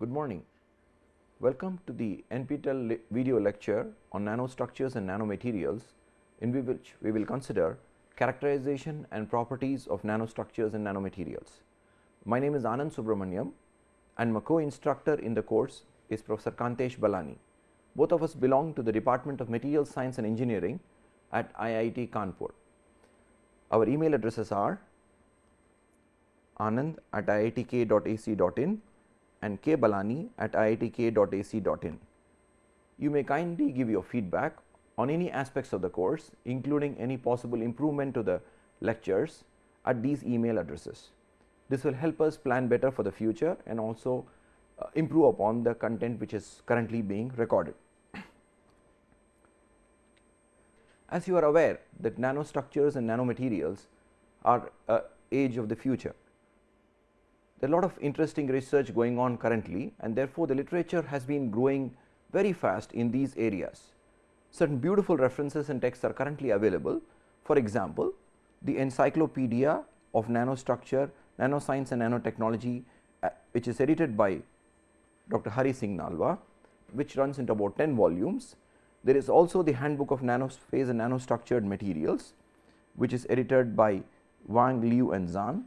Good morning. Welcome to the NPTEL video lecture on nanostructures and nanomaterials in which we will consider characterization and properties of nanostructures and nanomaterials. My name is Anandh Subramaniam and my co-instructor in the course is Professor Kantesh Balani. Both of us belong to the Department of Material Science and Engineering at IIT Kanpur. Our email addresses are anand at iitk.ac.in and kbalani at iitk.ac.in. You may kindly give your feedback on any aspects of the course including any possible improvement to the lectures at these email addresses. This will help us plan better for the future and also uh, improve upon the content which is currently being recorded. As you are aware that nanostructures and nanomaterials are a age of the future there are a lot of interesting research going on currently and therefore, the literature has been growing very fast in these areas. Certain beautiful references and texts are currently available. For example, the Encyclopedia of Nanostructure, Nanoscience and Nanotechnology uh, which is edited by Dr. Hari Singh Nalwa, which runs into about 10 volumes. There is also the Handbook of Nanophase and Nanostructured Materials, which is edited by Wang Liu and Zhang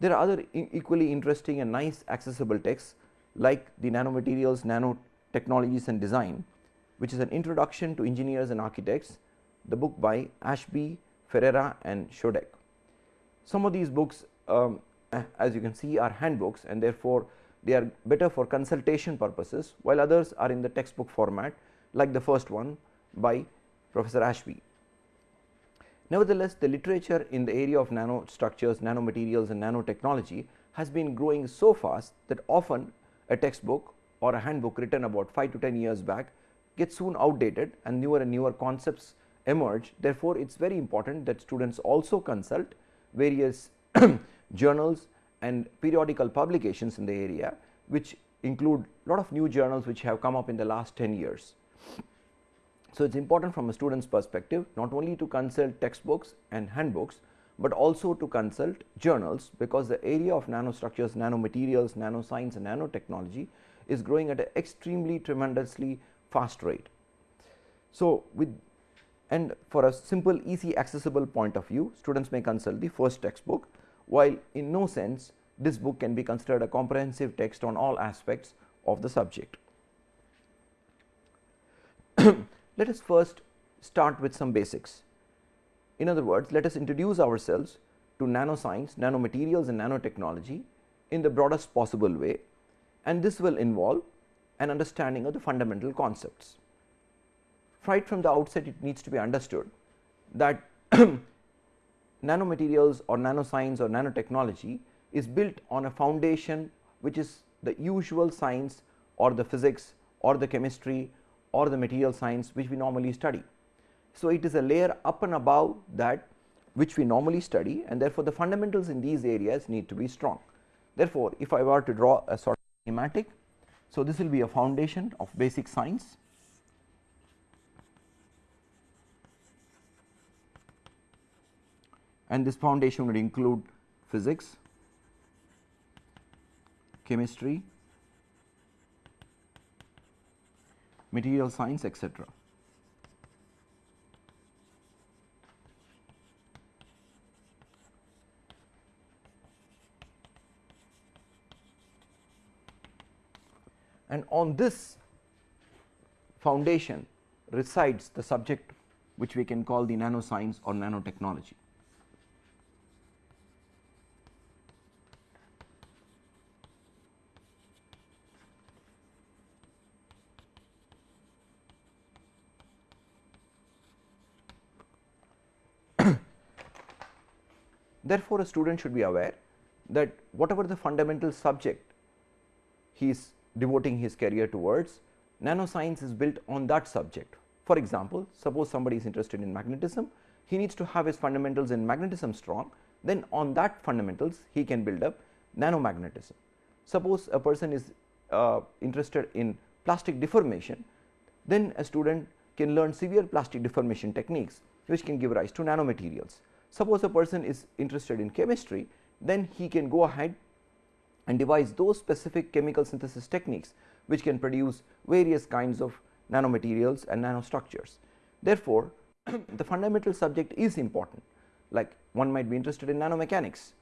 there are other equally interesting and nice accessible texts like the nanomaterials, nanotechnologies and design which is an introduction to engineers and architects the book by Ashby, Ferreira and Schodek. Some of these books um, as you can see are handbooks and therefore, they are better for consultation purposes while others are in the textbook format like the first one by Professor Ashby. Nevertheless, the literature in the area of nanostructures, nanomaterials and nanotechnology has been growing so fast that often a textbook or a handbook written about 5 to 10 years back gets soon outdated and newer and newer concepts emerge. Therefore, it is very important that students also consult various journals and periodical publications in the area which include a lot of new journals which have come up in the last 10 years. So, it is important from a student's perspective not only to consult textbooks and handbooks, but also to consult journals because the area of nanostructures, nanomaterials, nanoscience and nanotechnology is growing at an extremely tremendously fast rate. So, with and for a simple easy accessible point of view students may consult the first textbook while in no sense this book can be considered a comprehensive text on all aspects of the subject. Let us first start with some basics. In other words, let us introduce ourselves to nanoscience, nanomaterials and nanotechnology in the broadest possible way and this will involve an understanding of the fundamental concepts. Right from the outset it needs to be understood that nanomaterials or nanoscience or nanotechnology is built on a foundation which is the usual science or the physics or the chemistry or the material science which we normally study. So, it is a layer up and above that which we normally study and therefore, the fundamentals in these areas need to be strong. Therefore, if I were to draw a sort of schematic, so this will be a foundation of basic science and this foundation would include physics, chemistry, material science etc. And on this foundation resides the subject which we can call the nanoscience or nanotechnology. Therefore, a student should be aware that whatever the fundamental subject he is devoting his career towards, nanoscience is built on that subject. For example, suppose somebody is interested in magnetism, he needs to have his fundamentals in magnetism strong, then on that fundamentals he can build up nanomagnetism. Suppose a person is uh, interested in plastic deformation, then a student can learn severe plastic deformation techniques which can give rise to nanomaterials. Suppose a person is interested in chemistry, then he can go ahead and devise those specific chemical synthesis techniques which can produce various kinds of nanomaterials and nanostructures. Therefore, the fundamental subject is important like one might be interested in nanomechanics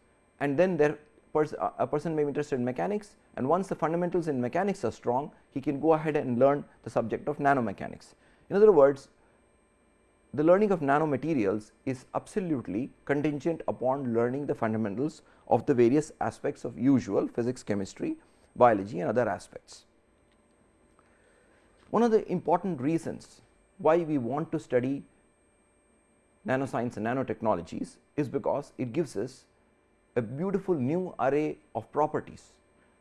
and then there pers uh, a person may be interested in mechanics and once the fundamentals in mechanics are strong he can go ahead and learn the subject of nanomechanics. In other words the learning of nanomaterials is absolutely contingent upon learning the fundamentals of the various aspects of usual physics, chemistry, biology and other aspects. One of the important reasons why we want to study nanoscience and nanotechnologies is because it gives us a beautiful new array of properties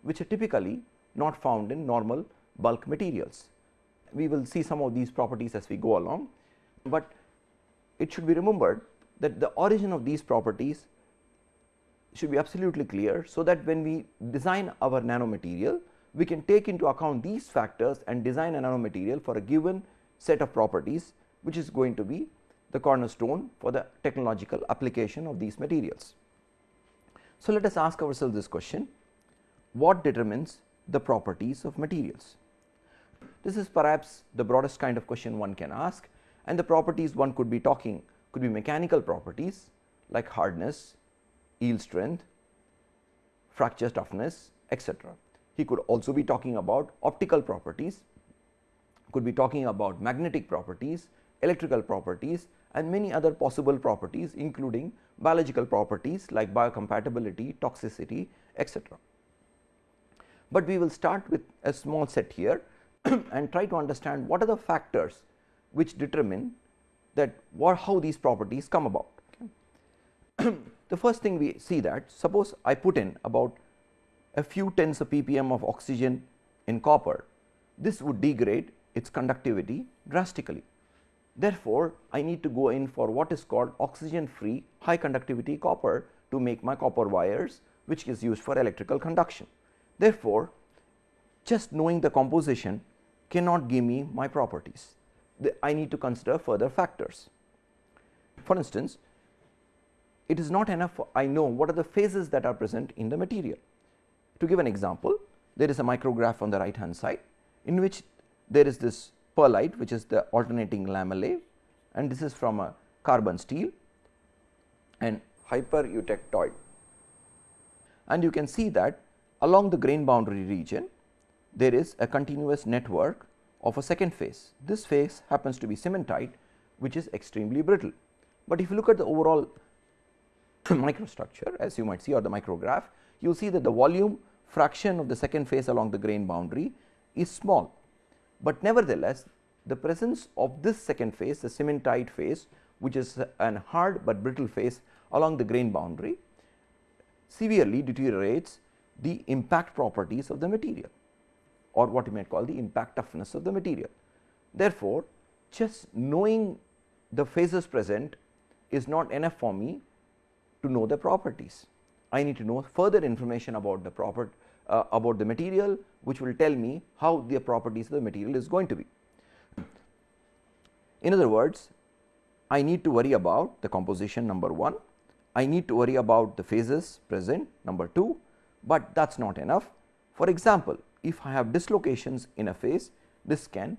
which are typically not found in normal bulk materials. We will see some of these properties as we go along, but it should be remembered that the origin of these properties should be absolutely clear. So, that when we design our nanomaterial we can take into account these factors and design a nanomaterial for a given set of properties which is going to be the cornerstone for the technological application of these materials. So, let us ask ourselves this question what determines the properties of materials? This is perhaps the broadest kind of question one can ask and the properties one could be talking could be mechanical properties like hardness, yield strength, fracture toughness etc. He could also be talking about optical properties, could be talking about magnetic properties, electrical properties and many other possible properties including biological properties like biocompatibility, toxicity etc. But we will start with a small set here and try to understand what are the factors which determine that what how these properties come about. Okay. the first thing we see that suppose I put in about a few tens of ppm of oxygen in copper, this would degrade its conductivity drastically. Therefore, I need to go in for what is called oxygen free high conductivity copper to make my copper wires which is used for electrical conduction. Therefore, just knowing the composition cannot give me my properties. I need to consider further factors. For instance, it is not enough I know what are the phases that are present in the material. To give an example, there is a micrograph on the right hand side in which there is this pearlite which is the alternating lamellae and this is from a carbon steel and hypereutectoid. And you can see that along the grain boundary region there is a continuous network of a second phase. This phase happens to be cementite which is extremely brittle. But if you look at the overall microstructure as you might see or the micrograph, you will see that the volume fraction of the second phase along the grain boundary is small but nevertheless the presence of this second phase the cementite phase which is an hard but brittle phase along the grain boundary severely deteriorates the impact properties of the material or what you might call the impact toughness of the material. Therefore, just knowing the phases present is not enough for me to know the properties. I need to know further information about the proper uh, about the material which will tell me how the properties of the material is going to be. In other words, I need to worry about the composition number 1, I need to worry about the phases present number 2, but that is not enough. For example, if I have dislocations in a phase, this can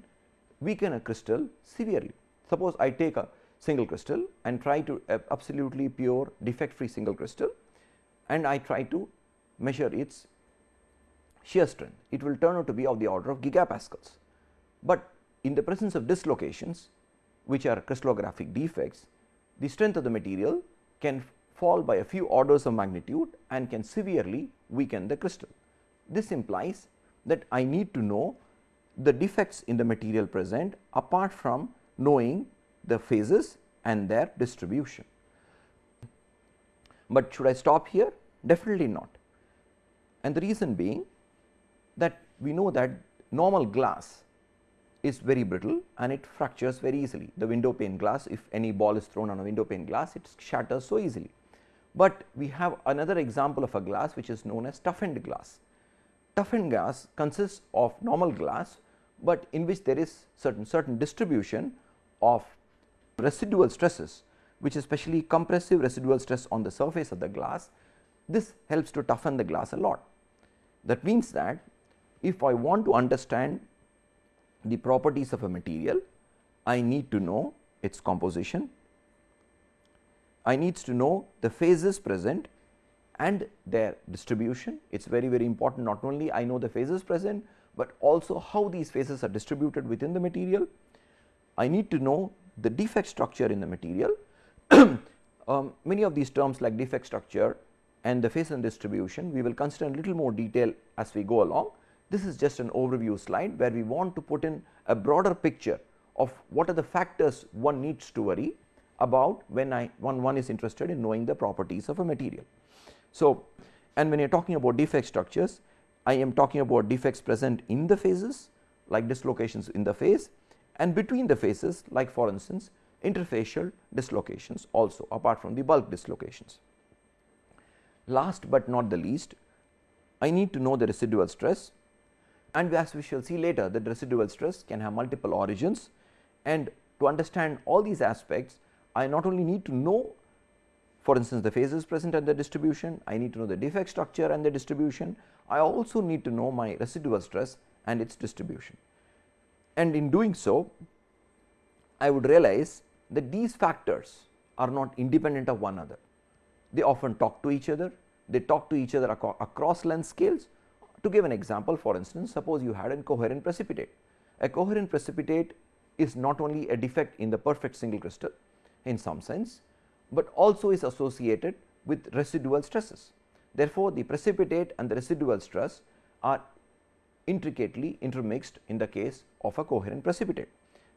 weaken a crystal severely. Suppose I take a single crystal and try to absolutely pure defect free single crystal and I try to measure its shear strength, it will turn out to be of the order of gigapascals. But in the presence of dislocations which are crystallographic defects, the strength of the material can fall by a few orders of magnitude and can severely weaken the crystal. This implies that I need to know the defects in the material present apart from knowing the phases and their distribution. But should I stop here? Definitely not. And the reason being that we know that normal glass is very brittle and it fractures very easily. The window pane glass if any ball is thrown on a window pane glass it shatters so easily. But we have another example of a glass which is known as toughened glass. Toughened glass consists of normal glass, but in which there is certain certain distribution of residual stresses which especially compressive residual stress on the surface of the glass. This helps to toughen the glass a lot. That means that if I want to understand the properties of a material, I need to know its composition, I needs to know the phases present and their distribution. It is very very important not only I know the phases present, but also how these phases are distributed within the material. I need to know the defect structure in the material. um, many of these terms like defect structure and the phase and distribution we will consider in little more detail as we go along. This is just an overview slide where we want to put in a broader picture of what are the factors one needs to worry about when I one, one is interested in knowing the properties of a material. So, and when you are talking about defect structures, I am talking about defects present in the phases like dislocations in the phase and between the phases like for instance interfacial dislocations also apart from the bulk dislocations. Last but not the least, I need to know the residual stress and as we shall see later that residual stress can have multiple origins and to understand all these aspects I not only need to know for instance the phases present and the distribution, I need to know the defect structure and the distribution, I also need to know my residual stress and its distribution. And in doing so, I would realize that these factors are not independent of one another. They often talk to each other, they talk to each other across length scales. To give an example for instance, suppose you had a coherent precipitate. A coherent precipitate is not only a defect in the perfect single crystal in some sense, but also is associated with residual stresses. Therefore, the precipitate and the residual stress are intricately intermixed in the case of a coherent precipitate.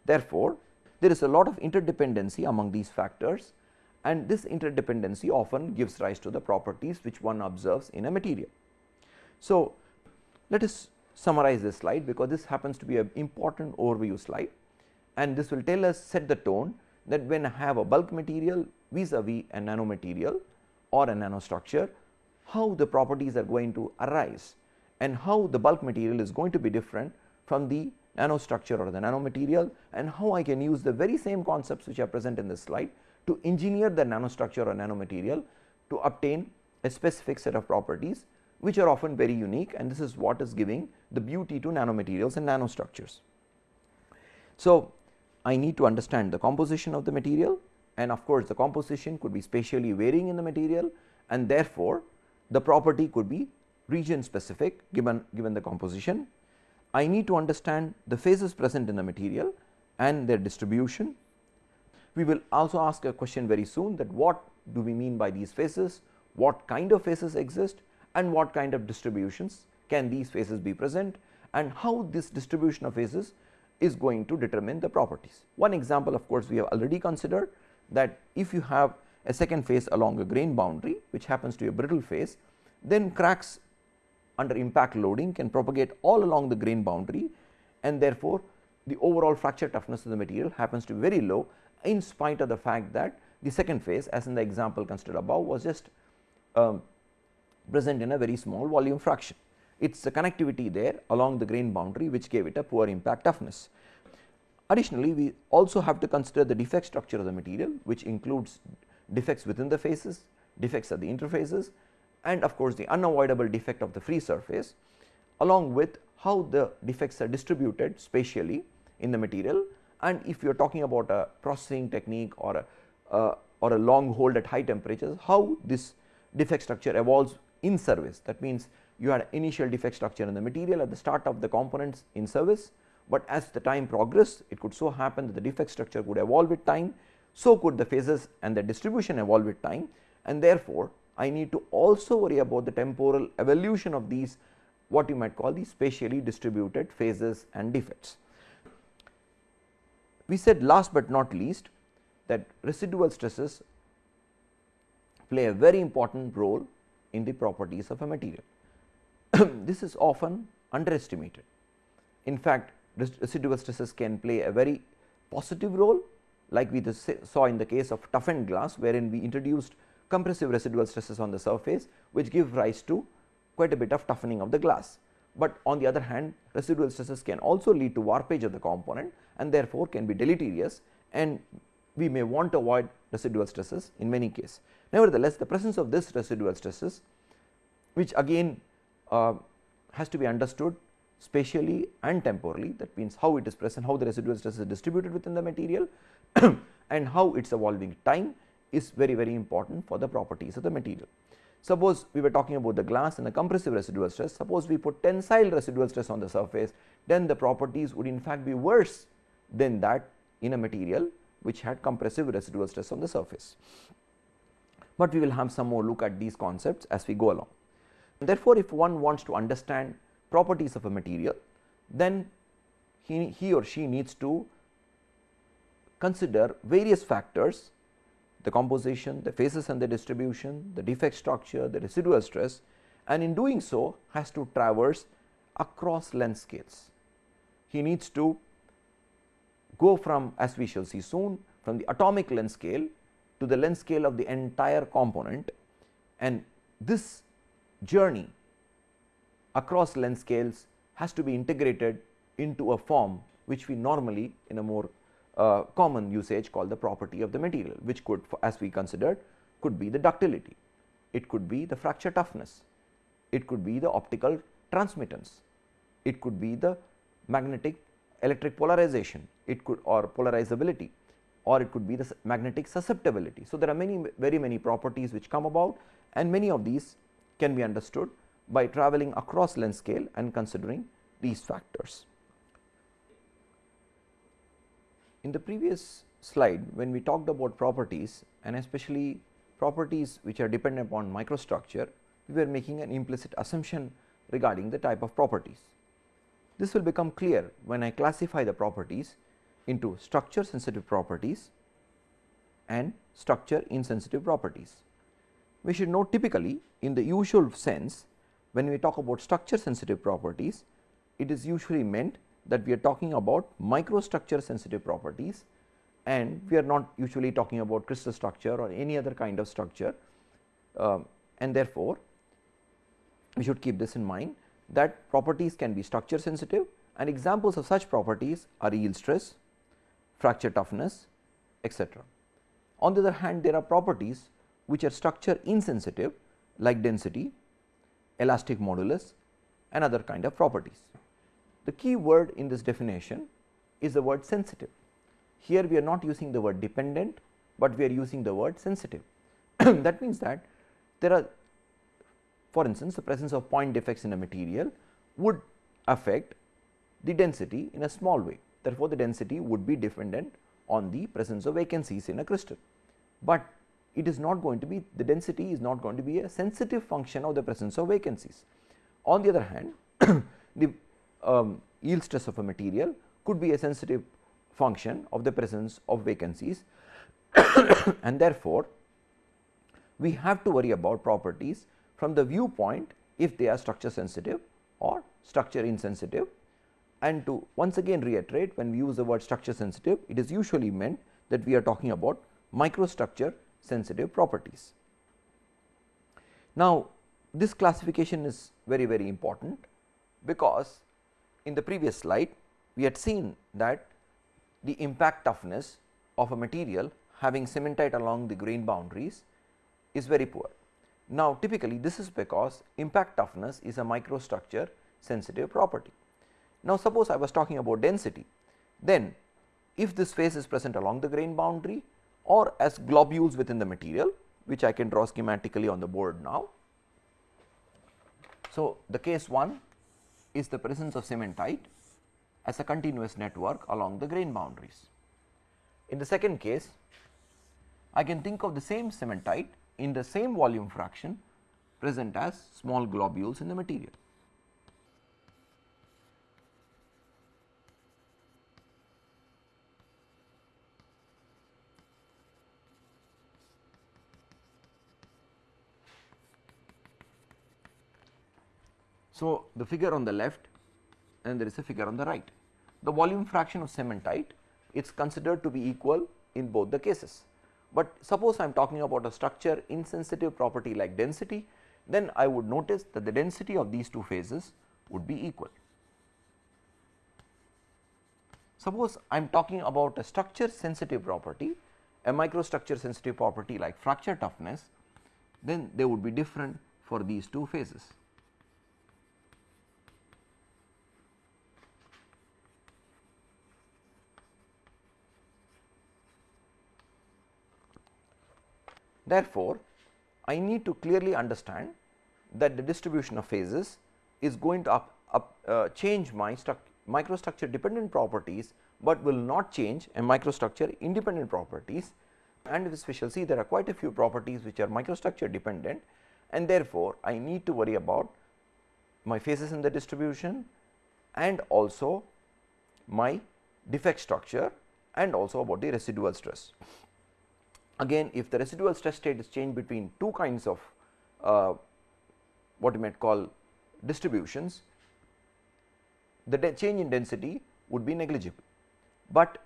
Therefore, there is a lot of interdependency among these factors and this interdependency often gives rise to the properties which one observes in a material. So, let us summarize this slide because this happens to be an important overview slide and this will tell us set the tone that when I have a bulk material vis-a-vis -vis a nanomaterial or a nanostructure, how the properties are going to arise and how the bulk material is going to be different from the nanostructure or the nanomaterial and how I can use the very same concepts which are present in this slide to engineer the nanostructure or nanomaterial to obtain a specific set of properties which are often very unique and this is what is giving the beauty to nanomaterials and nanostructures. So, I need to understand the composition of the material and of course, the composition could be spatially varying in the material and therefore, the property could be region specific given, given the composition. I need to understand the phases present in the material and their distribution. We will also ask a question very soon that what do we mean by these phases, what kind of phases exist and what kind of distributions can these phases be present and how this distribution of phases is going to determine the properties. One example of course, we have already considered that if you have a second phase along a grain boundary which happens to be a brittle phase, then cracks under impact loading can propagate all along the grain boundary and therefore, the overall fracture toughness of the material happens to be very low in spite of the fact that the second phase as in the example considered above was just um, present in a very small volume fraction it is the connectivity there along the grain boundary which gave it a poor impact toughness. Additionally, we also have to consider the defect structure of the material which includes defects within the phases, defects at the interfaces and of course, the unavoidable defect of the free surface along with how the defects are distributed spatially in the material and if you are talking about a processing technique or a uh, or a long hold at high temperatures, how this defect structure evolves in service. That means, you had initial defect structure in the material at the start of the components in service, but as the time progressed it could so happen that the defect structure could evolve with time, so could the phases and the distribution evolve with time and therefore, I need to also worry about the temporal evolution of these what you might call the spatially distributed phases and defects. We said last but not least that residual stresses play a very important role in the properties of a material. this is often underestimated. In fact, residual stresses can play a very positive role like we saw in the case of toughened glass wherein we introduced compressive residual stresses on the surface which give rise to quite a bit of toughening of the glass. But on the other hand residual stresses can also lead to warpage of the component and therefore, can be deleterious and we may want to avoid residual stresses in many cases. Nevertheless, the presence of this residual stresses which again uh, has to be understood spatially and temporally that means how it is present, how the residual stress is distributed within the material and how its evolving time is very very important for the properties of the material. Suppose we were talking about the glass and the compressive residual stress, suppose we put tensile residual stress on the surface, then the properties would in fact be worse than that in a material which had compressive residual stress on the surface. But we will have some more look at these concepts as we go along. Therefore, if one wants to understand properties of a material, then he, he or she needs to consider various factors the composition, the phases and the distribution, the defect structure, the residual stress and in doing so has to traverse across length scales. He needs to go from as we shall see soon from the atomic length scale to the length scale of the entire component and this journey across length scales has to be integrated into a form which we normally in a more uh, common usage call the property of the material which could as we considered could be the ductility, it could be the fracture toughness, it could be the optical transmittance, it could be the magnetic electric polarization, it could or polarizability. Or it could be the magnetic susceptibility. So, there are many very many properties which come about and many of these can be understood by traveling across length scale and considering these factors. In the previous slide when we talked about properties and especially properties which are dependent upon microstructure, we were making an implicit assumption regarding the type of properties. This will become clear when I classify the properties into structure sensitive properties and structure insensitive properties. We should note typically in the usual sense when we talk about structure sensitive properties, it is usually meant that we are talking about microstructure sensitive properties and we are not usually talking about crystal structure or any other kind of structure uh, and therefore, we should keep this in mind that properties can be structure sensitive and examples of such properties are yield stress, fracture toughness etc. On the other hand there are properties which are structure insensitive like density, elastic modulus and other kind of properties. The key word in this definition is the word sensitive. Here we are not using the word dependent, but we are using the word sensitive. that means that there are for instance, the presence of point defects in a material would affect the density in a small way. Therefore, the density would be dependent on the presence of vacancies in a crystal, but it is not going to be the density is not going to be a sensitive function of the presence of vacancies. On the other hand, the um, yield stress of a material could be a sensitive function of the presence of vacancies and therefore, we have to worry about properties from the viewpoint if they are structure sensitive or structure insensitive and to once again reiterate when we use the word structure sensitive it is usually meant that we are talking about microstructure sensitive properties. Now, this classification is very very important because in the previous slide we had seen that the impact toughness of a material having cementite along the grain boundaries is very poor. Now, typically this is because impact toughness is a microstructure sensitive property. Now, suppose I was talking about density, then if this phase is present along the grain boundary or as globules within the material which I can draw schematically on the board now. So, the case 1 is the presence of cementite as a continuous network along the grain boundaries. In the second case, I can think of the same cementite in the same volume fraction present as small globules in the material. So, the figure on the left and there is a figure on the right. The volume fraction of cementite it is considered to be equal in both the cases, but suppose I am talking about a structure insensitive property like density then I would notice that the density of these two phases would be equal. Suppose I am talking about a structure sensitive property a microstructure sensitive property like fracture toughness then they would be different for these two phases. Therefore, I need to clearly understand that the distribution of phases is going to up, up uh, change my microstructure dependent properties, but will not change a microstructure independent properties and we shall see there are quite a few properties which are microstructure dependent and therefore, I need to worry about my phases in the distribution and also my defect structure and also about the residual stress. Again if the residual stress state is changed between two kinds of uh, what you might call distributions, the change in density would be negligible, but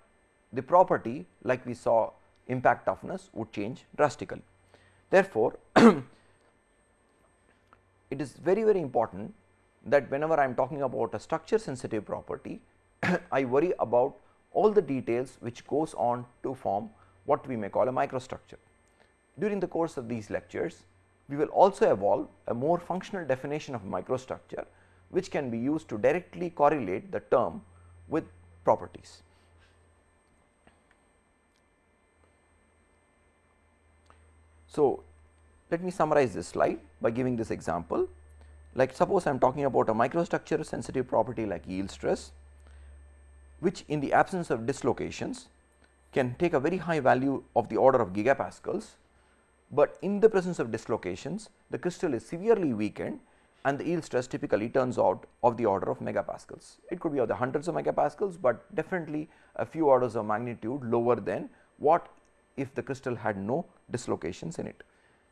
the property like we saw impact toughness would change drastically. Therefore, it is very very important that whenever I am talking about a structure sensitive property, I worry about all the details which goes on to form what we may call a microstructure. During the course of these lectures, we will also evolve a more functional definition of microstructure, which can be used to directly correlate the term with properties. So, let me summarize this slide by giving this example. Like suppose I am talking about a microstructure sensitive property like yield stress, which in the absence of dislocations can take a very high value of the order of gigapascals, but in the presence of dislocations the crystal is severely weakened and the yield stress typically turns out of the order of megapascals. It could be of the hundreds of megapascals, but definitely a few orders of magnitude lower than what if the crystal had no dislocations in it.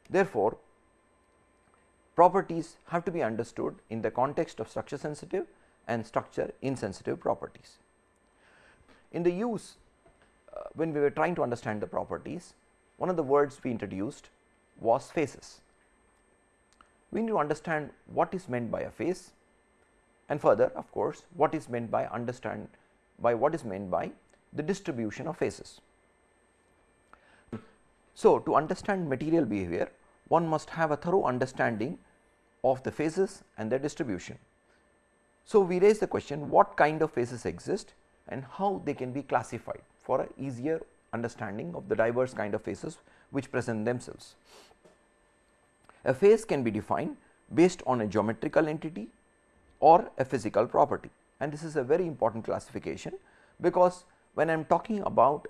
Therefore, properties have to be understood in the context of structure sensitive and structure insensitive properties. In the use when we were trying to understand the properties, one of the words we introduced was phases. We need to understand what is meant by a phase and further of course, what is meant by understand by what is meant by the distribution of phases. So, to understand material behavior one must have a thorough understanding of the phases and their distribution. So, we raise the question what kind of phases exist and how they can be classified for a easier understanding of the diverse kind of phases which present themselves. A phase can be defined based on a geometrical entity or a physical property and this is a very important classification because when I am talking about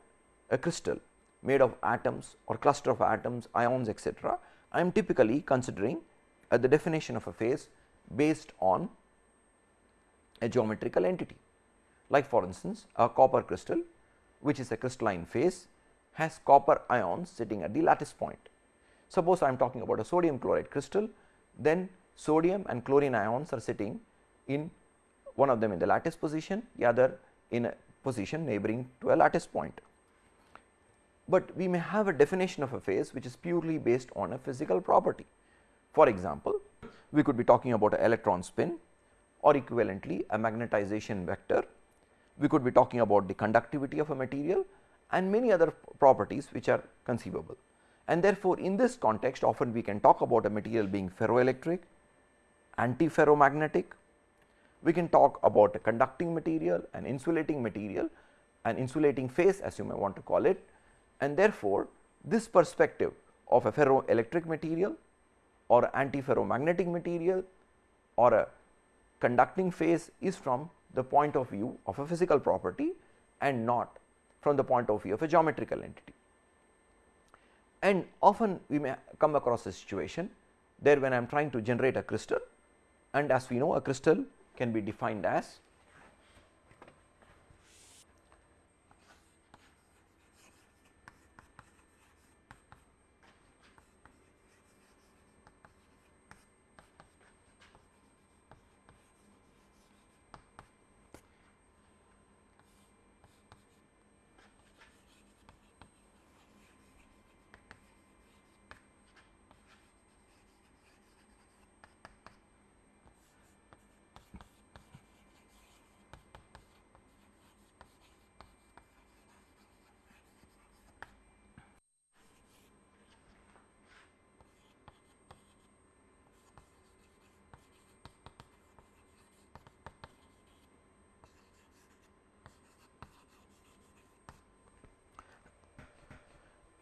a crystal made of atoms or cluster of atoms, ions etc., I am typically considering uh, the definition of a phase based on a geometrical entity. Like for instance, a copper crystal which is a crystalline phase has copper ions sitting at the lattice point. Suppose I am talking about a sodium chloride crystal, then sodium and chlorine ions are sitting in one of them in the lattice position, the other in a position neighboring to a lattice point but we may have a definition of a phase which is purely based on a physical property. For example, we could be talking about an electron spin or equivalently a magnetization vector. We could be talking about the conductivity of a material and many other properties which are conceivable. And therefore, in this context often we can talk about a material being ferroelectric, antiferromagnetic. We can talk about a conducting material, an insulating material, an insulating phase as you may want to call it and therefore, this perspective of a ferroelectric material or antiferromagnetic material or a conducting phase is from the point of view of a physical property and not from the point of view of a geometrical entity. And often we may come across a situation there when I am trying to generate a crystal and as we know a crystal can be defined as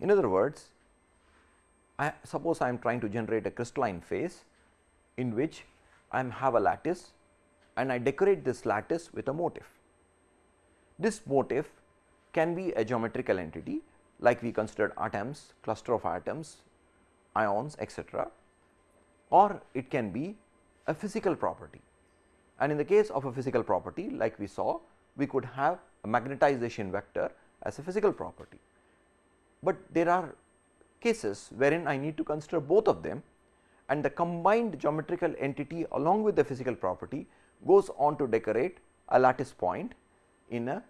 In other words, I suppose I am trying to generate a crystalline phase in which I have a lattice and I decorate this lattice with a motif. This motif can be a geometrical entity like we considered atoms, cluster of atoms, ions etc. or it can be a physical property. And in the case of a physical property like we saw we could have a magnetization vector as a physical property. But there are cases wherein I need to consider both of them and the combined geometrical entity along with the physical property goes on to decorate a lattice point in a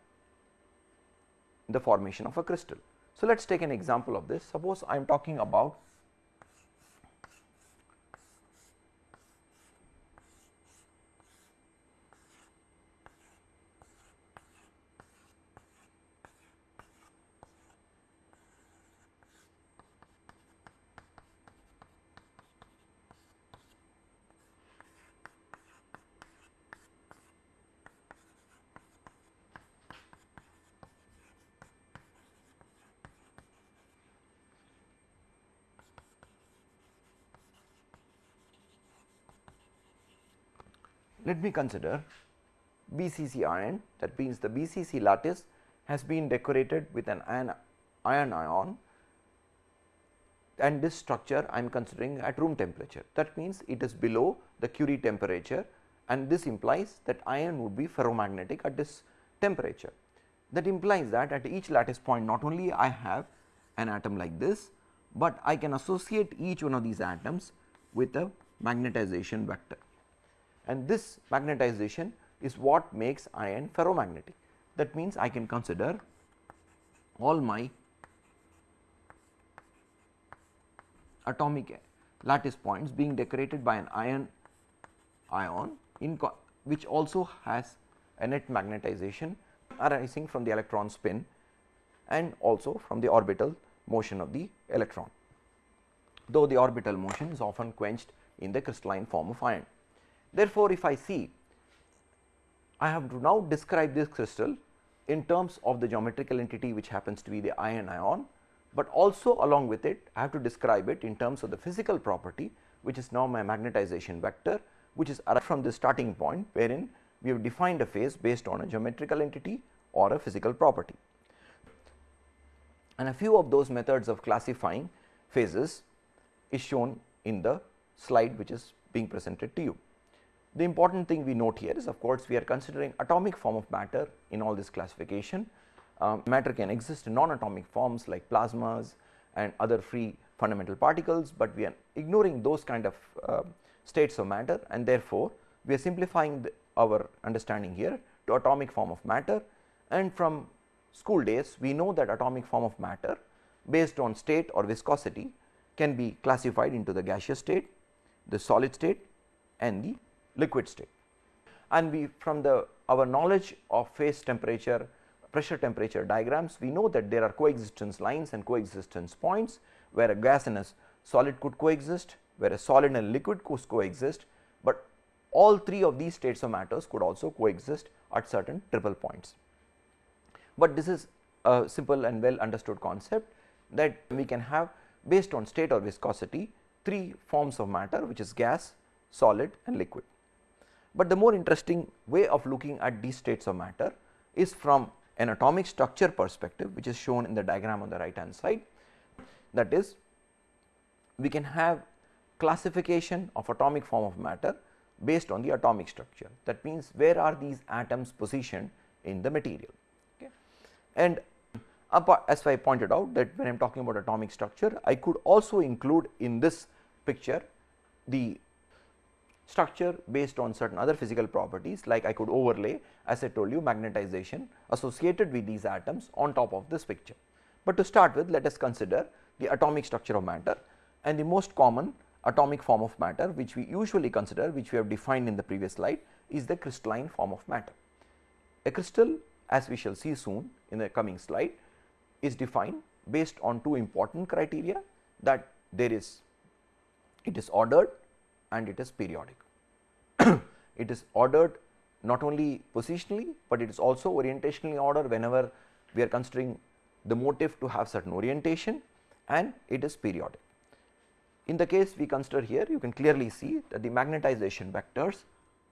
the formation of a crystal. So, let us take an example of this suppose I am talking about let me consider BCC iron that means the BCC lattice has been decorated with an iron, iron ion and this structure I am considering at room temperature. That means it is below the Curie temperature and this implies that iron would be ferromagnetic at this temperature. That implies that at each lattice point not only I have an atom like this, but I can associate each one of these atoms with a magnetization vector and this magnetization is what makes iron ferromagnetic. That means, I can consider all my atomic lattice points being decorated by an iron ion in which also has a net magnetization arising from the electron spin and also from the orbital motion of the electron, though the orbital motion is often quenched in the crystalline form of iron. Therefore, if I see I have to now describe this crystal in terms of the geometrical entity which happens to be the iron ion, but also along with it I have to describe it in terms of the physical property which is now my magnetization vector which is arrived from the starting point wherein we have defined a phase based on a geometrical entity or a physical property. And a few of those methods of classifying phases is shown in the slide which is being presented to you. The important thing we note here is of course, we are considering atomic form of matter in all this classification. Um, matter can exist in non-atomic forms like plasmas and other free fundamental particles, but we are ignoring those kind of uh, states of matter and therefore, we are simplifying the, our understanding here to atomic form of matter and from school days we know that atomic form of matter based on state or viscosity can be classified into the gaseous state, the solid state and the liquid state. And we from the our knowledge of phase temperature pressure temperature diagrams we know that there are coexistence lines and coexistence points where a gas and a solid could coexist where a solid and a liquid could coexist, but all three of these states of matters could also coexist at certain triple points. But this is a simple and well understood concept that we can have based on state or viscosity three forms of matter which is gas, solid and liquid. But the more interesting way of looking at these states of matter is from an atomic structure perspective which is shown in the diagram on the right hand side. That is we can have classification of atomic form of matter based on the atomic structure that means where are these atoms positioned in the material. Okay. And as I pointed out that when I am talking about atomic structure I could also include in this picture the structure based on certain other physical properties like I could overlay as I told you magnetization associated with these atoms on top of this picture. But to start with let us consider the atomic structure of matter and the most common atomic form of matter which we usually consider which we have defined in the previous slide is the crystalline form of matter. A crystal as we shall see soon in the coming slide is defined based on two important criteria that there is it is ordered and it is periodic. it is ordered not only positionally, but it is also orientationally ordered whenever we are considering the motif to have certain orientation and it is periodic. In the case we consider here you can clearly see that the magnetization vectors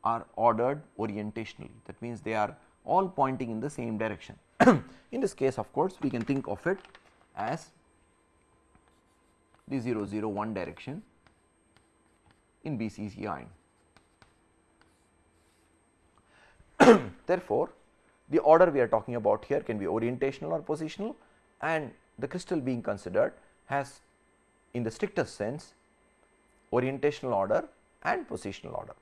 are ordered orientationally that means they are all pointing in the same direction. in this case of course we can think of it as the 0 0 1 direction in BCC iron. Therefore, the order we are talking about here can be orientational or positional and the crystal being considered has in the strictest sense orientational order and positional order.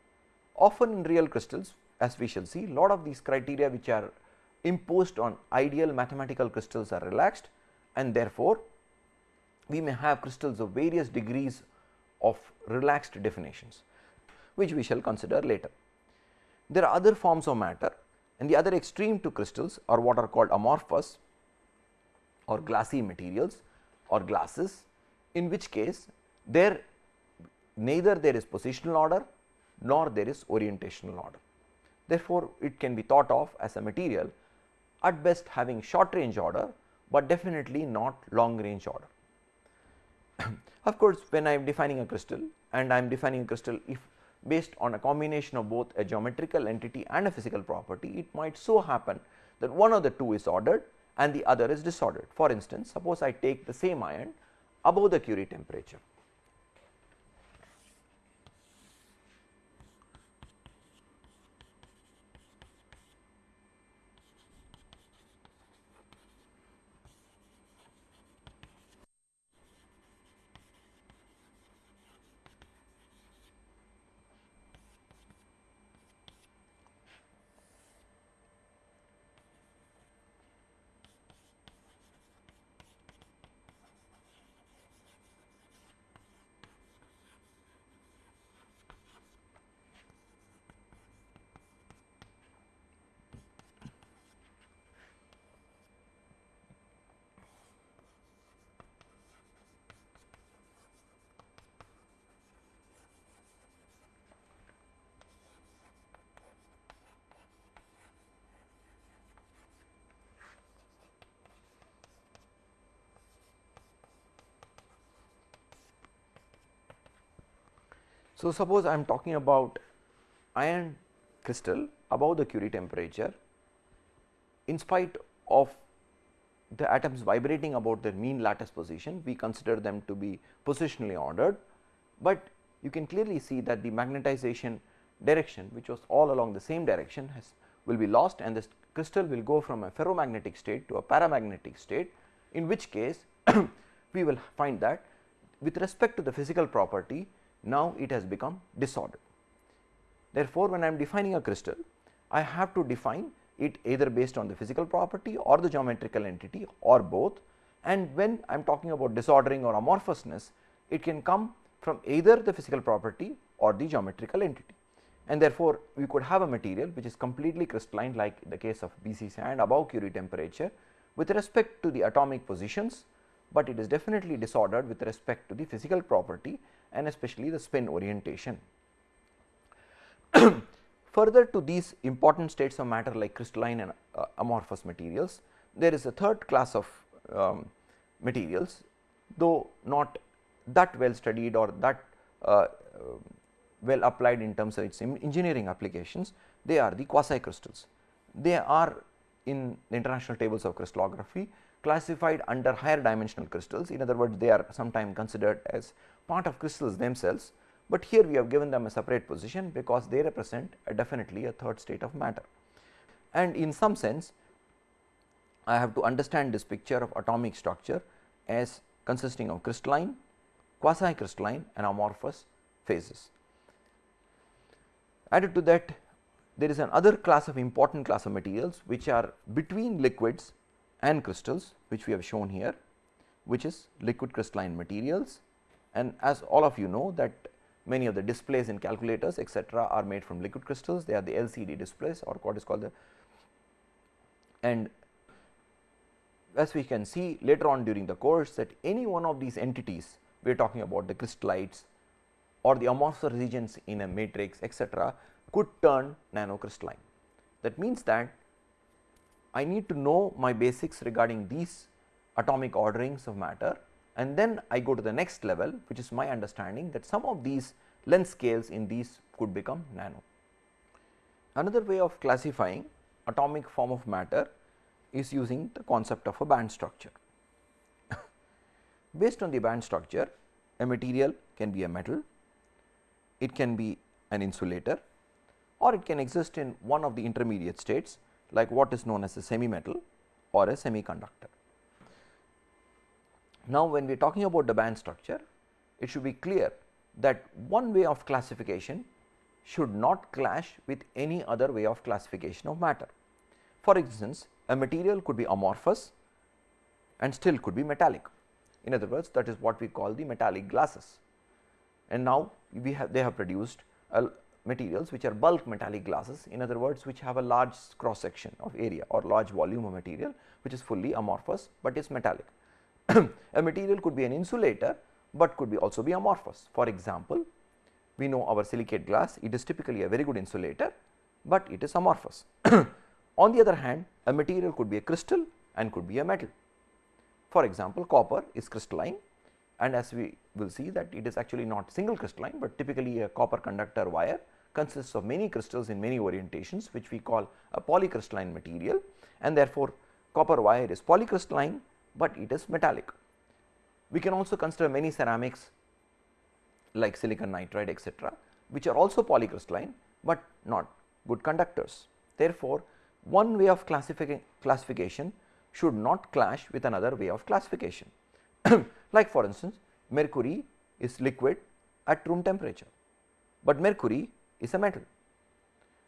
Often in real crystals as we shall see lot of these criteria which are imposed on ideal mathematical crystals are relaxed and therefore, we may have crystals of various degrees of relaxed definitions which we shall consider later. There are other forms of matter and the other extreme to crystals are what are called amorphous or glassy materials or glasses in which case there neither there is positional order nor there is orientational order. Therefore, it can be thought of as a material at best having short range order, but definitely not long range order. of course, when I am defining a crystal and I am defining a crystal if based on a combination of both a geometrical entity and a physical property, it might so happen that one of the two is ordered and the other is disordered. For instance, suppose I take the same iron above the Curie temperature So, suppose I am talking about iron crystal above the Curie temperature. In spite of the atoms vibrating about their mean lattice position we consider them to be positionally ordered, but you can clearly see that the magnetization direction which was all along the same direction has will be lost and this crystal will go from a ferromagnetic state to a paramagnetic state in which case we will find that with respect to the physical property now it has become disordered. Therefore, when I am defining a crystal, I have to define it either based on the physical property or the geometrical entity or both and when I am talking about disordering or amorphousness, it can come from either the physical property or the geometrical entity. And therefore, we could have a material which is completely crystalline like the case of BCC and above Curie temperature with respect to the atomic positions, but it is definitely disordered with respect to the physical property and especially the spin orientation. Further to these important states of matter like crystalline and uh, amorphous materials, there is a third class of um, materials though not that well studied or that uh, uh, well applied in terms of its engineering applications, they are the quasi crystals. They are in the international tables of crystallography classified under higher dimensional crystals. In other words, they are sometimes considered as part of crystals themselves, but here we have given them a separate position because they represent a definitely a third state of matter. And in some sense, I have to understand this picture of atomic structure as consisting of crystalline, quasi crystalline and amorphous phases. Added to that there is another class of important class of materials which are between liquids and crystals which we have shown here which is liquid crystalline materials and as all of you know that many of the displays in calculators etc., are made from liquid crystals they are the LCD displays or what is called the and as we can see later on during the course that any one of these entities we are talking about the crystallites or the amorphous regions in a matrix etc., could turn nanocrystalline. That means that I need to know my basics regarding these atomic orderings of matter and then I go to the next level which is my understanding that some of these length scales in these could become nano. Another way of classifying atomic form of matter is using the concept of a band structure. Based on the band structure, a material can be a metal, it can be an insulator or it can exist in one of the intermediate states like what is known as a semi metal or a semiconductor. Now, when we are talking about the band structure, it should be clear that one way of classification should not clash with any other way of classification of matter. For instance, a material could be amorphous and still could be metallic. In other words, that is what we call the metallic glasses. And now, we have they have produced materials which are bulk metallic glasses in other words which have a large cross section of area or large volume of material which is fully amorphous, but is metallic. a material could be an insulator, but could be also be amorphous. For example, we know our silicate glass it is typically a very good insulator, but it is amorphous. On the other hand a material could be a crystal and could be a metal. For example, copper is crystalline and as we will see that it is actually not single crystalline, but typically a copper conductor wire consists of many crystals in many orientations which we call a polycrystalline material and therefore, copper wire is polycrystalline, but it is metallic. We can also consider many ceramics like silicon nitride etcetera, which are also polycrystalline, but not good conductors. Therefore, one way of classification should not clash with another way of classification. like for instance, mercury is liquid at room temperature, but mercury is a metal.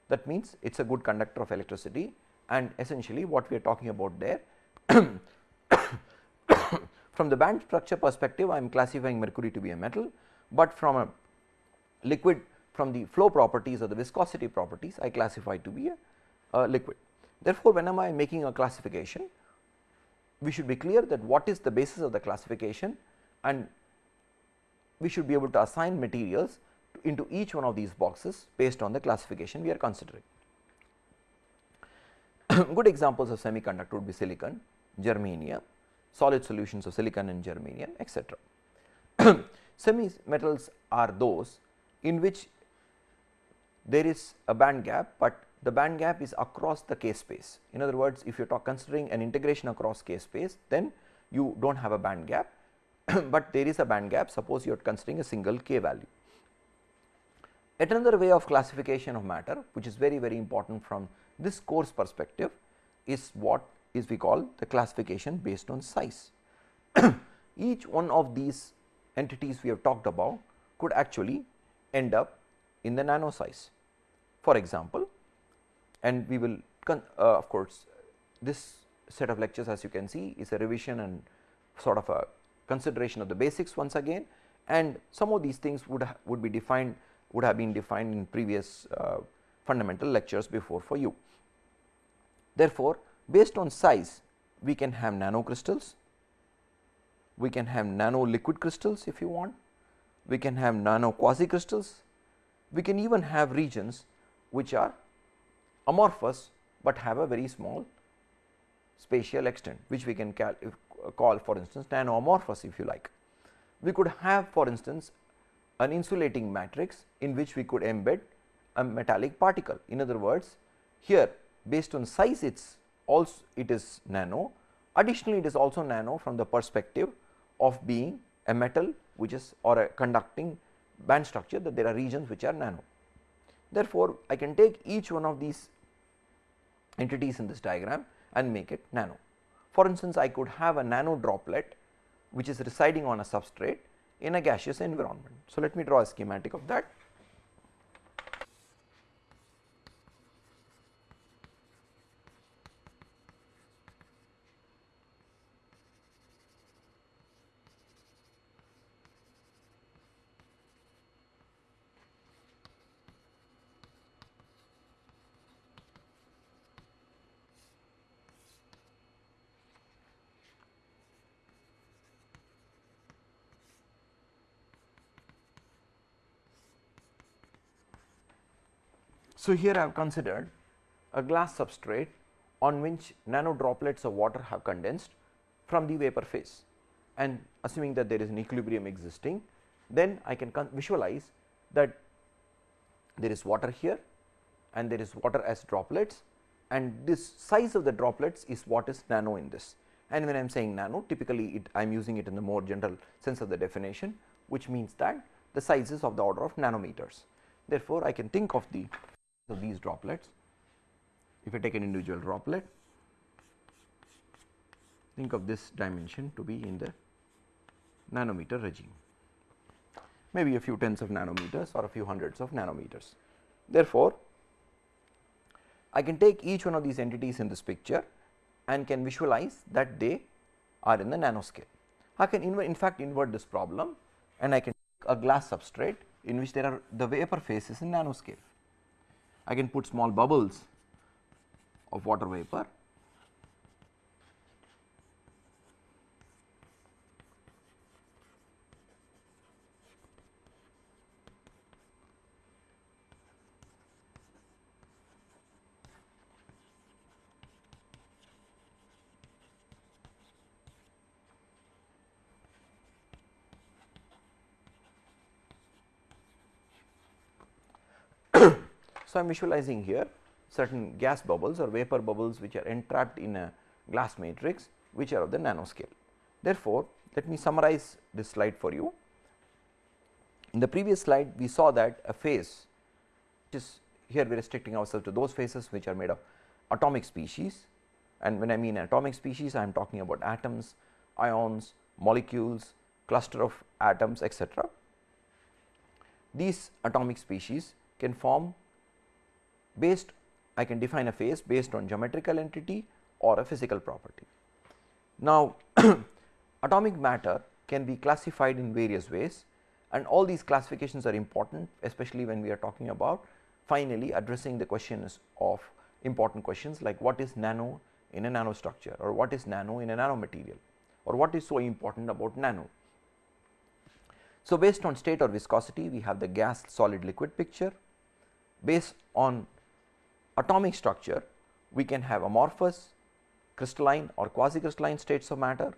That means, it is a good conductor of electricity and essentially what we are talking about there. from the band structure perspective, I am classifying mercury to be a metal, but from a liquid from the flow properties or the viscosity properties, I classify to be a, a liquid. Therefore, when am I making a classification, we should be clear that what is the basis of the classification and we should be able to assign materials into each one of these boxes based on the classification we are considering. Good examples of semiconductor would be silicon, germanium, solid solutions of silicon and germanium etc. Semi metals are those in which there is a band gap, but the band gap is across the k space. In other words, if you are considering an integration across k space, then you do not have a band gap, but there is a band gap suppose you are considering a single k value. Yet another way of classification of matter which is very very important from this course perspective is what is we call the classification based on size. Each one of these entities we have talked about could actually end up in the nano size. For example, and we will uh, of course, this set of lectures as you can see is a revision and sort of a consideration of the basics once again and some of these things would would be defined would have been defined in previous uh, fundamental lectures before for you. Therefore, based on size we can have nano crystals, we can have nano liquid crystals if you want, we can have nano quasi crystals, we can even have regions which are amorphous, but have a very small spatial extent which we can call for instance nano amorphous if you like. We could have for instance an insulating matrix in which we could embed a metallic particle. In other words, here based on size it is also it is nano, additionally it is also nano from the perspective of being a metal which is or a conducting band structure that there are regions which are nano. Therefore, I can take each one of these entities in this diagram and make it nano. For instance, I could have a nano droplet which is residing on a substrate in a gaseous environment. So, let me draw a schematic of that. So, here I have considered a glass substrate on which nano droplets of water have condensed from the vapor phase. and assuming that there is an equilibrium existing then I can visualize that there is water here and there is water as droplets and this size of the droplets is what is nano in this. And when I am saying nano typically I am using it in the more general sense of the definition which means that the size is of the order of nanometers. Therefore, I can think of the of these droplets if I take an individual droplet think of this dimension to be in the nanometer regime maybe a few tens of nanometers or a few hundreds of nanometers. Therefore, I can take each one of these entities in this picture and can visualize that they are in the nanoscale. I can in fact invert this problem and I can take a glass substrate in which there are the vapor phase is in nanoscale. I can put small bubbles of water vapor So, I am visualizing here certain gas bubbles or vapor bubbles which are entrapped in a glass matrix which are of the nanoscale. Therefore, let me summarize this slide for you. In the previous slide we saw that a phase which is here we are restricting ourselves to those phases which are made of atomic species and when I mean atomic species I am talking about atoms, ions, molecules, cluster of atoms etc. These atomic species can form based I can define a phase based on geometrical entity or a physical property. Now, atomic matter can be classified in various ways and all these classifications are important especially when we are talking about finally addressing the questions of important questions like what is nano in a nanostructure or what is nano in a nanomaterial or what is so important about nano. So, based on state or viscosity we have the gas solid liquid picture based on atomic structure we can have amorphous, crystalline or quasi crystalline states of matter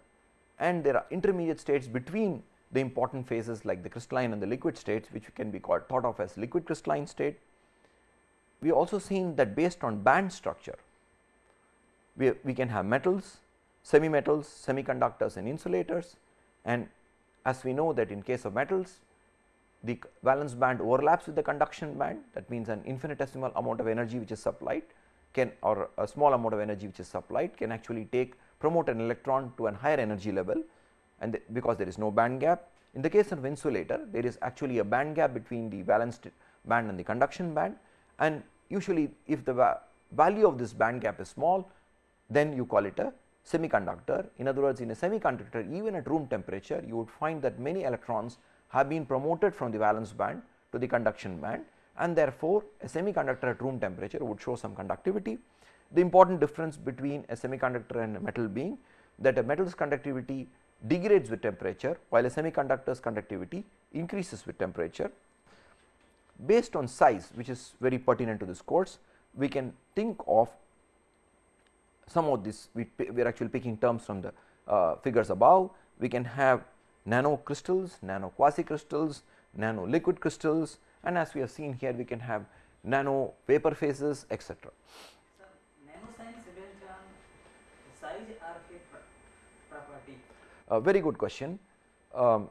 and there are intermediate states between the important phases like the crystalline and the liquid states which can be called thought of as liquid crystalline state. We also seen that based on band structure we, we can have metals, semi metals, semiconductors and insulators and as we know that in case of metals the valence band overlaps with the conduction band that means an infinitesimal amount of energy which is supplied can or a small amount of energy which is supplied can actually take promote an electron to an higher energy level and the, because there is no band gap. In the case of insulator there is actually a band gap between the valence band and the conduction band and usually if the va value of this band gap is small then you call it a semiconductor. In other words in a semiconductor even at room temperature you would find that many electrons have been promoted from the valence band to the conduction band and therefore, a semiconductor at room temperature would show some conductivity. The important difference between a semiconductor and a metal being that a metal's conductivity degrades with temperature while a semiconductor's conductivity increases with temperature. Based on size which is very pertinent to this course, we can think of some of this we, we are actually picking terms from the uh, figures above. We can have nano crystals, nano quasi crystals, nano liquid crystals and as we have seen here we can have nano vapor phases etc. So, nano based on size or property? A very good question. Um,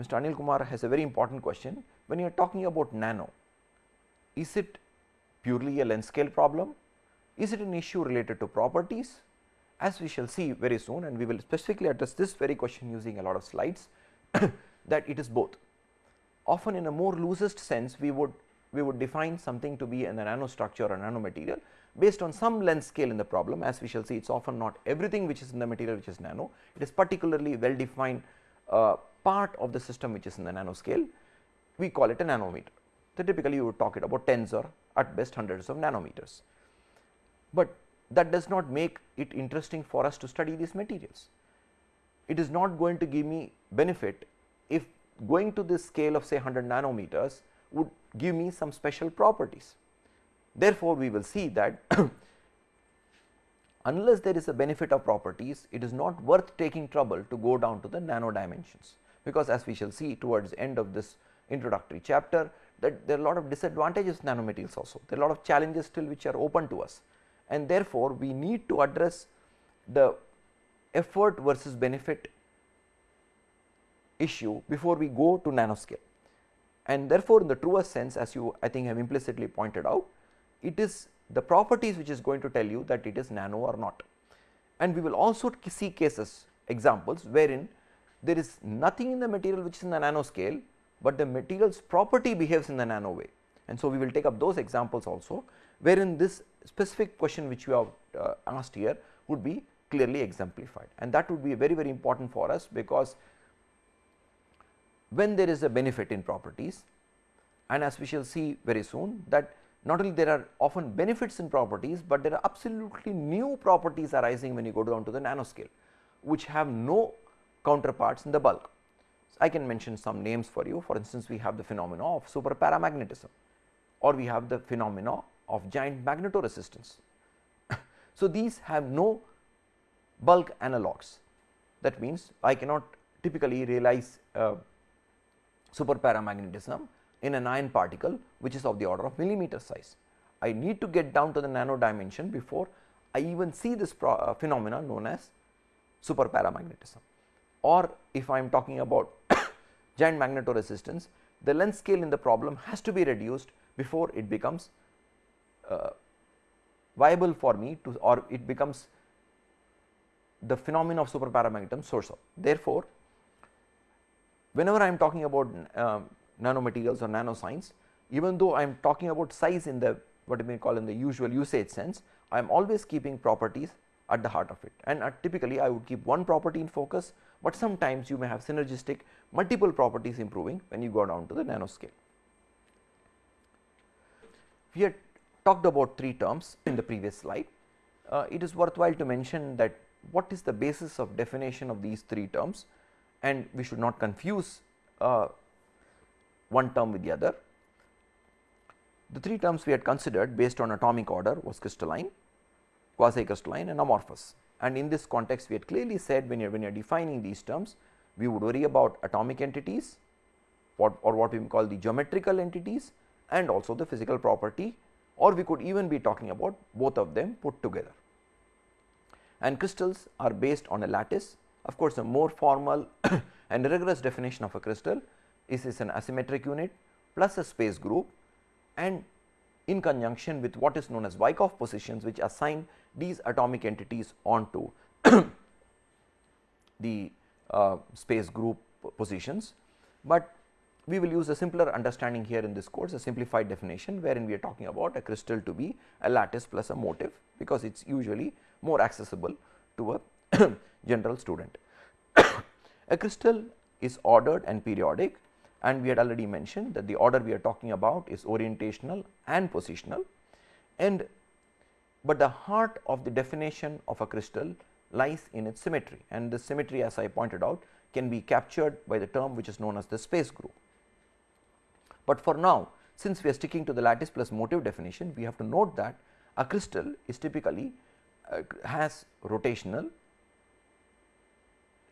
Mr. Anil Kumar has a very important question. When you are talking about nano, is it purely a length scale problem? Is it an issue related to properties as we shall see very soon and we will specifically address this very question using a lot of slides that it is both. Often in a more loosest sense we would we would define something to be in a nanostructure or nanomaterial based on some length scale in the problem as we shall see it is often not everything which is in the material which is nano it is particularly well defined uh, part of the system which is in the nanoscale we call it a nanometer. So, typically you would talk it about tens or at best hundreds of nanometers. But that does not make it interesting for us to study these materials. It is not going to give me benefit if going to this scale of say 100 nanometers would give me some special properties. Therefore, we will see that unless there is a benefit of properties, it is not worth taking trouble to go down to the nano dimensions, because as we shall see towards the end of this introductory chapter that there are a lot of disadvantages nanomaterials also, there are a lot of challenges still which are open to us and therefore, we need to address the effort versus benefit issue before we go to nanoscale. And therefore, in the truest sense as you I think have implicitly pointed out, it is the properties which is going to tell you that it is nano or not. And we will also see cases examples wherein there is nothing in the material which is in the nanoscale, but the material's property behaves in the nano way. And so, we will take up those examples also wherein this specific question which we have uh, asked here would be clearly exemplified and that would be very very important for us because when there is a benefit in properties and as we shall see very soon that not only there are often benefits in properties, but there are absolutely new properties arising when you go down to the nanoscale which have no counterparts in the bulk. So, I can mention some names for you for instance, we have the phenomena of super paramagnetism or we have the phenomena of giant magnetoresistance. so, these have no bulk analogues that means I cannot typically realize uh, super paramagnetism in an iron particle which is of the order of millimeter size. I need to get down to the nano dimension before I even see this uh, phenomena known as super paramagnetism or if I am talking about giant magnetoresistance the length scale in the problem has to be reduced before it becomes uh, viable for me to or it becomes the phenomenon of super paramagnetism source of. Therefore, whenever I am talking about uh, nanomaterials or nanoscience, even though I am talking about size in the what you may call in the usual usage sense, I am always keeping properties at the heart of it and uh, typically I would keep one property in focus, but sometimes you may have synergistic multiple properties improving when you go down to the nanoscale. We had talked about three terms in the previous slide. Uh, it is worthwhile to mention that what is the basis of definition of these three terms and we should not confuse uh, one term with the other. The three terms we had considered based on atomic order was crystalline, quasi crystalline and amorphous and in this context we had clearly said when you are when you are defining these terms we would worry about atomic entities what or what we call the geometrical entities and also the physical property or we could even be talking about both of them put together. And crystals are based on a lattice of course, a more formal and rigorous definition of a crystal is, is an asymmetric unit plus a space group and in conjunction with what is known as Wyckoff positions which assign these atomic entities onto the uh, space group positions, but we will use a simpler understanding here in this course a simplified definition wherein we are talking about a crystal to be a lattice plus a motif because it is usually more accessible to a general student. a crystal is ordered and periodic and we had already mentioned that the order we are talking about is orientational and positional and but the heart of the definition of a crystal lies in its symmetry and the symmetry as I pointed out can be captured by the term which is known as the space group. But for now since we are sticking to the lattice plus motif definition we have to note that a crystal is typically uh, has rotational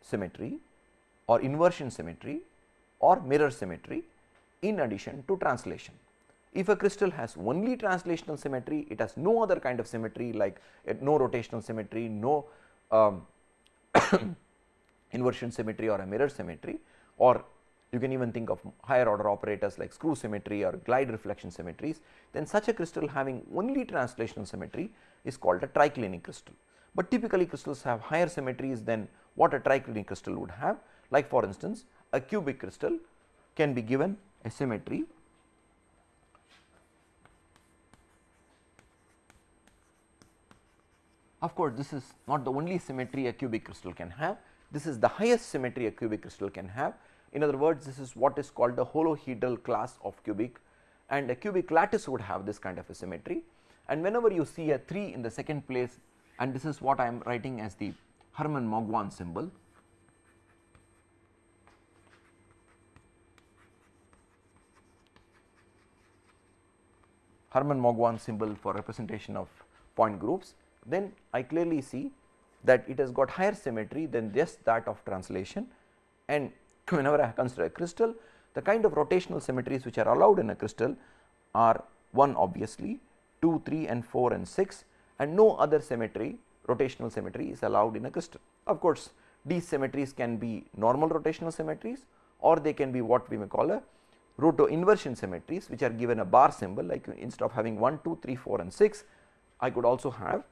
symmetry or inversion symmetry or mirror symmetry in addition to translation. If a crystal has only translational symmetry, it has no other kind of symmetry like uh, no rotational symmetry, no um, inversion symmetry or a mirror symmetry or you can even think of higher order operators like screw symmetry or glide reflection symmetries, then such a crystal having only translational symmetry is called a triclinic crystal. But typically crystals have higher symmetries than what a triclinic crystal would have. Like for instance, a cubic crystal can be given a symmetry Of course, this is not the only symmetry a cubic crystal can have, this is the highest symmetry a cubic crystal can have in other words, this is what is called the holohedral class of cubic and a cubic lattice would have this kind of a symmetry. And whenever you see a 3 in the second place and this is what I am writing as the Hermann Mauguin symbol. Hermann Mauguin symbol for representation of point groups. then I clearly see that it has got higher symmetry than just that of translation and whenever I consider a crystal the kind of rotational symmetries which are allowed in a crystal are 1 obviously 2, 3 and 4 and 6 and no other symmetry rotational symmetry is allowed in a crystal. Of course, these symmetries can be normal rotational symmetries or they can be what we may call a roto inversion symmetries which are given a bar symbol like instead of having 1, 2, 3, 4 and 6 I could also have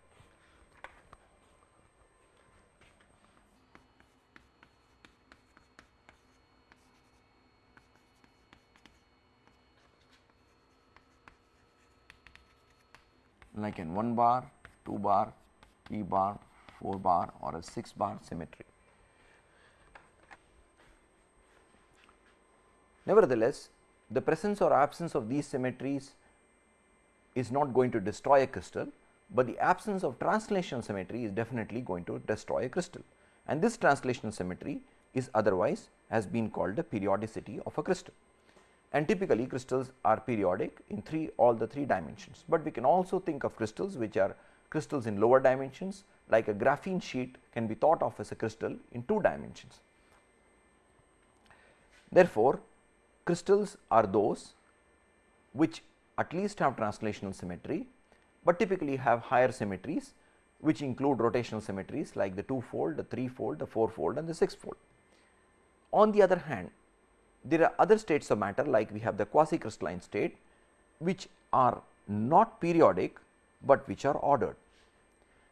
like in 1 bar, 2 bar, 3 bar, 4 bar or a 6 bar symmetry. Nevertheless, the presence or absence of these symmetries is not going to destroy a crystal, but the absence of translational symmetry is definitely going to destroy a crystal and this translational symmetry is otherwise has been called the periodicity of a crystal and typically crystals are periodic in three all the three dimensions, but we can also think of crystals which are crystals in lower dimensions like a graphene sheet can be thought of as a crystal in two dimensions. Therefore, crystals are those which at least have translational symmetry, but typically have higher symmetries which include rotational symmetries like the 2 fold, the 3 fold, the 4 fold and the 6 fold. On the other hand, there are other states of matter like we have the quasi crystalline state which are not periodic, but which are ordered.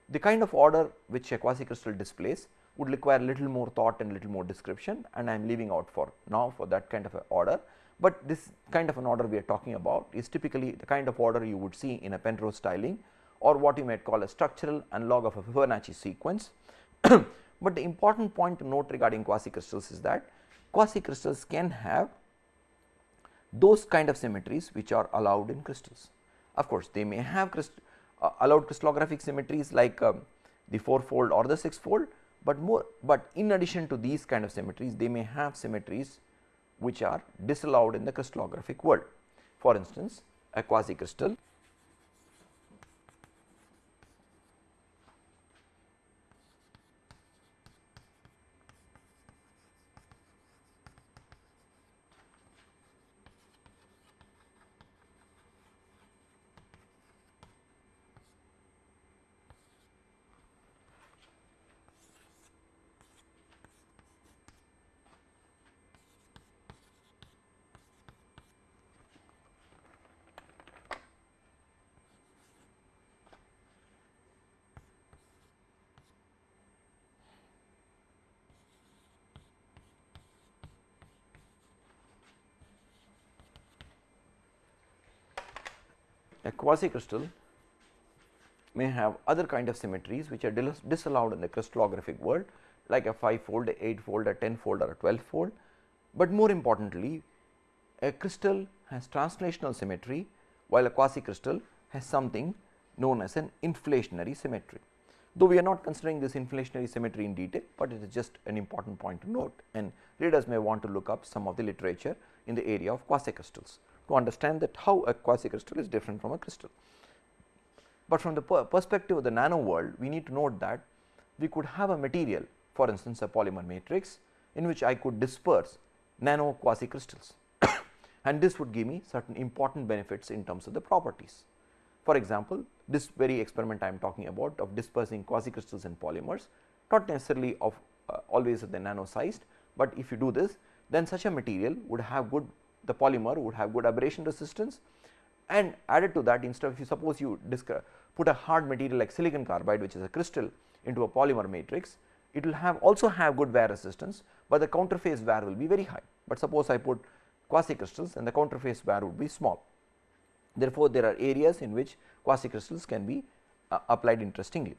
The kind of order which a quasi crystal displays would require little more thought and little more description and I am leaving out for now for that kind of order, but this kind of an order we are talking about is typically the kind of order you would see in a Penrose tiling or what you might call a structural analog of a Fibonacci sequence. but the important point to note regarding quasi crystals is that quasi crystals can have those kind of symmetries which are allowed in crystals. Of course, they may have crystal, uh, allowed crystallographic symmetries like um, the 4 fold or the 6 fold, but more but in addition to these kind of symmetries they may have symmetries which are disallowed in the crystallographic world. For instance, a quasi crystal a quasi crystal may have other kind of symmetries which are disallowed in the crystallographic world like a 5 fold, a 8 fold, a 10 fold or a 12 fold. But more importantly a crystal has translational symmetry while a quasi crystal has something known as an inflationary symmetry. Though we are not considering this inflationary symmetry in detail, but it is just an important point to note and readers may want to look up some of the literature in the area of quasi crystals to understand that how a quasi crystal is different from a crystal. But from the per perspective of the nano world we need to note that we could have a material for instance a polymer matrix in which I could disperse nano quasi crystals and this would give me certain important benefits in terms of the properties. For example, this very experiment I am talking about of dispersing quasi crystals in polymers not necessarily of uh, always at the nano sized, but if you do this then such a material would have good the polymer would have good abrasion resistance and added to that instead of you suppose you put a hard material like silicon carbide which is a crystal into a polymer matrix it will have also have good wear resistance, but the counterface wear will be very high, but suppose I put quasi crystals and the counterface wear would be small. Therefore, there are areas in which quasi crystals can be uh, applied interestingly.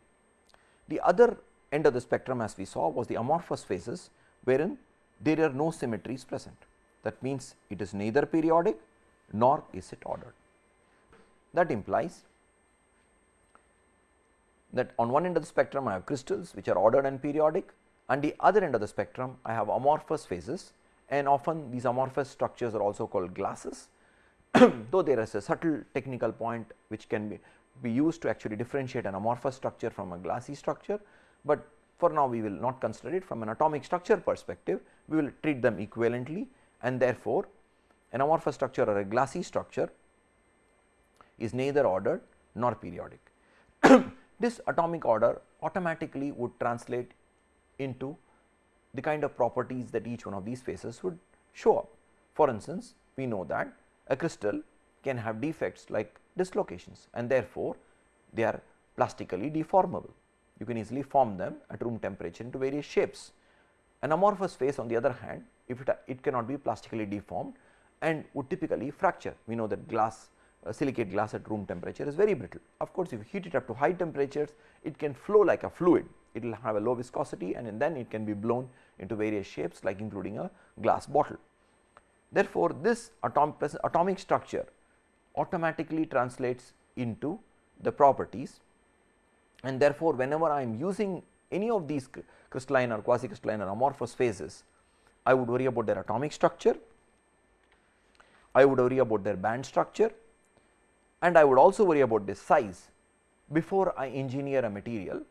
The other end of the spectrum as we saw was the amorphous phases wherein there are no symmetries present that means it is neither periodic nor is it ordered. That implies that on one end of the spectrum I have crystals which are ordered and periodic. And the other end of the spectrum I have amorphous phases. And often these amorphous structures are also called glasses. Though there is a subtle technical point which can be be used to actually differentiate an amorphous structure from a glassy structure, but for now we will not consider it from an atomic structure perspective, we will treat them equivalently and therefore, an amorphous structure or a glassy structure is neither ordered nor periodic. this atomic order automatically would translate into the kind of properties that each one of these phases would show up. For instance, we know that a crystal can have defects like dislocations and therefore, they are plastically deformable. You can easily form them at room temperature into various shapes. An amorphous phase on the other hand, if it, it cannot be plastically deformed and would typically fracture. We know that glass uh, silicate glass at room temperature is very brittle. Of course, if you heat it up to high temperatures, it can flow like a fluid, it will have a low viscosity and then it can be blown into various shapes like including a glass bottle. Therefore, this atom atomic structure automatically translates into the properties and therefore, whenever I am using any of these crystalline or quasi crystalline or amorphous phases, I would worry about their atomic structure, I would worry about their band structure and I would also worry about this size before I engineer a material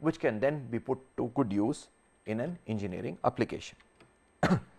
which can then be put to good use in an engineering application.